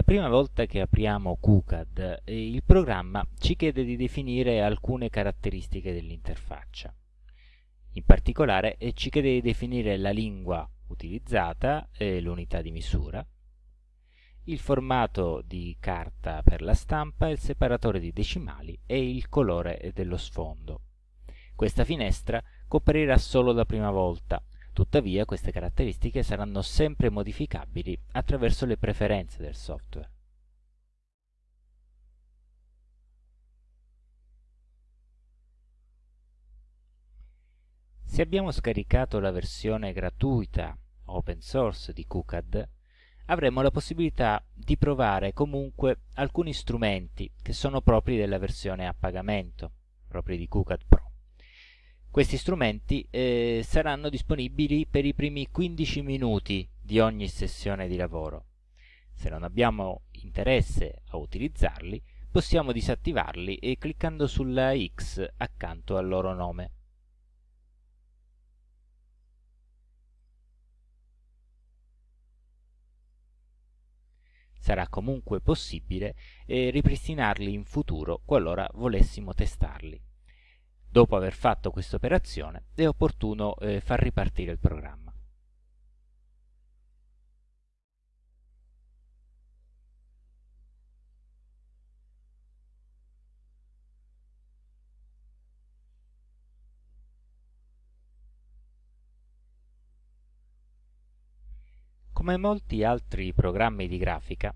La prima volta che apriamo QCAD, eh, il programma ci chiede di definire alcune caratteristiche dell'interfaccia. In particolare eh, ci chiede di definire la lingua utilizzata, eh, l'unità di misura, il formato di carta per la stampa, il separatore di decimali e il colore dello sfondo. Questa finestra cooperirà solo la prima volta, tuttavia queste caratteristiche saranno sempre modificabili attraverso le preferenze del software. Se abbiamo scaricato la versione gratuita open source di QCAD, avremo la possibilità di provare comunque alcuni strumenti che sono propri della versione a pagamento, propri di QCAD Pro. Questi strumenti eh, saranno disponibili per i primi 15 minuti di ogni sessione di lavoro. Se non abbiamo interesse a utilizzarli, possiamo disattivarli e cliccando sulla X accanto al loro nome. sarà comunque possibile eh, ripristinarli in futuro qualora volessimo testarli. Dopo aver fatto questa operazione è opportuno eh, far ripartire il programma. Come molti altri programmi di grafica,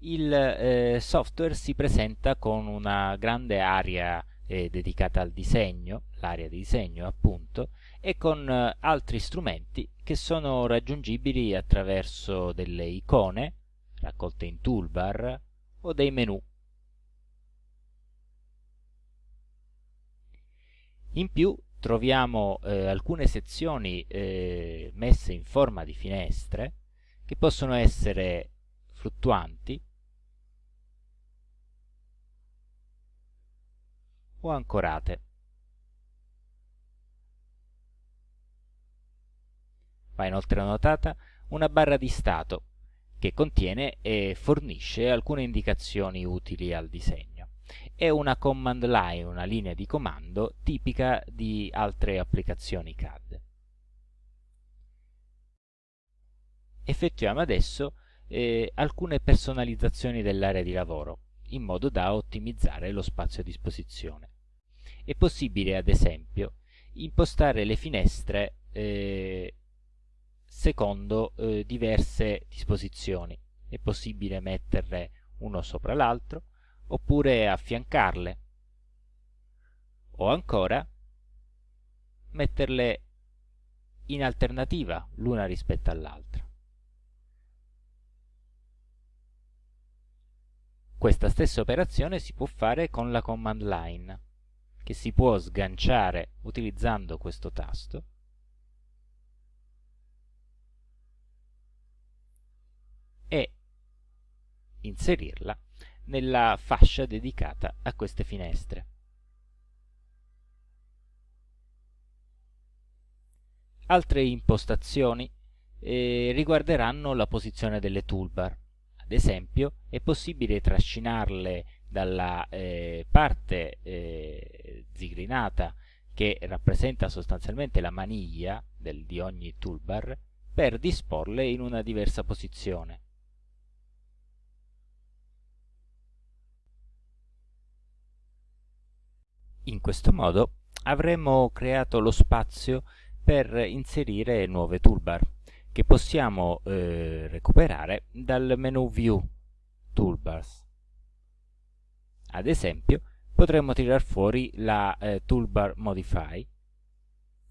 il eh, software si presenta con una grande area eh, dedicata al disegno, l'area di disegno appunto, e con eh, altri strumenti che sono raggiungibili attraverso delle icone raccolte in toolbar o dei menu. In più troviamo eh, alcune sezioni eh, messe in forma di finestre che possono essere fluttuanti o ancorate. Va inoltre notata una barra di stato che contiene e fornisce alcune indicazioni utili al disegno. È una command line, una linea di comando tipica di altre applicazioni CAD. effettuiamo adesso eh, alcune personalizzazioni dell'area di lavoro in modo da ottimizzare lo spazio a disposizione. È possibile ad esempio impostare le finestre eh, secondo eh, diverse disposizioni. È possibile metterle uno sopra l'altro oppure affiancarle o ancora metterle in alternativa l'una rispetto all'altra. Questa stessa operazione si può fare con la command line, che si può sganciare utilizzando questo tasto e inserirla nella fascia dedicata a queste finestre. Altre impostazioni eh, riguarderanno la posizione delle toolbar. Ad esempio, è possibile trascinarle dalla eh, parte eh, zigrinata che rappresenta sostanzialmente la maniglia del, di ogni toolbar per disporle in una diversa posizione. In questo modo avremo creato lo spazio per inserire nuove toolbar che possiamo eh, recuperare dal menu View Toolbars. Ad esempio, potremmo tirar fuori la eh, toolbar Modify,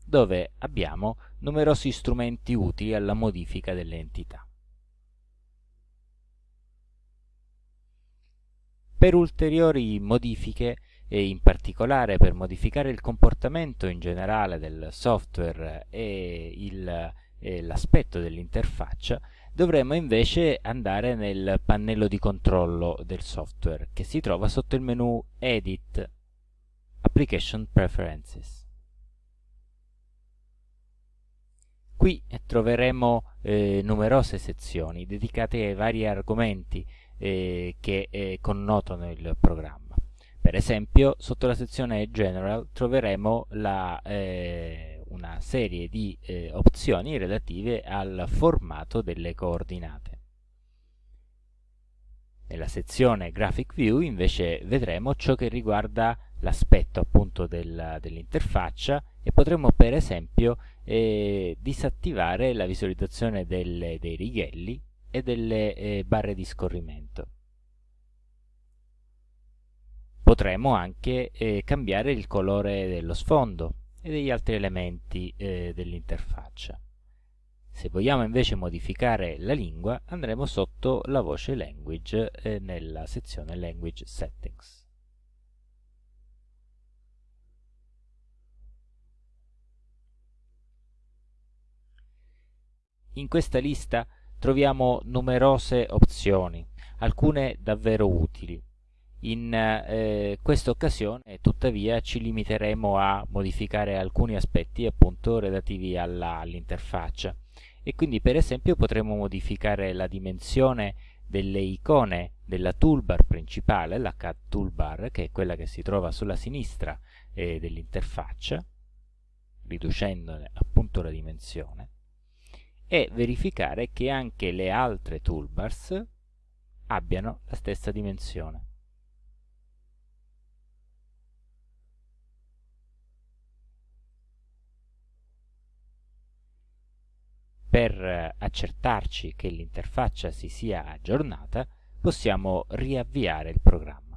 dove abbiamo numerosi strumenti utili alla modifica delle entità. Per ulteriori modifiche, e in particolare per modificare il comportamento in generale del software e il l'aspetto dell'interfaccia, dovremmo invece andare nel pannello di controllo del software che si trova sotto il menu Edit Application Preferences. Qui troveremo eh, numerose sezioni dedicate ai vari argomenti eh, che eh, connotano il programma. Per esempio, sotto la sezione General troveremo la, eh, una serie di eh, opzioni relative al formato delle coordinate. Nella sezione Graphic View invece vedremo ciò che riguarda l'aspetto appunto del, dell'interfaccia e potremo per esempio eh, disattivare la visualizzazione delle, dei righelli e delle eh, barre di scorrimento. Potremo anche eh, cambiare il colore dello sfondo e degli altri elementi eh, dell'interfaccia. Se vogliamo invece modificare la lingua andremo sotto la voce Language eh, nella sezione Language Settings. In questa lista troviamo numerose opzioni, alcune davvero utili. In eh, questa occasione tuttavia ci limiteremo a modificare alcuni aspetti appunto relativi all'interfaccia e quindi per esempio potremo modificare la dimensione delle icone della toolbar principale, la CAD toolbar, che è quella che si trova sulla sinistra eh, dell'interfaccia, riducendone appunto la dimensione, e verificare che anche le altre toolbars abbiano la stessa dimensione. Per accertarci che l'interfaccia si sia aggiornata, possiamo riavviare il programma.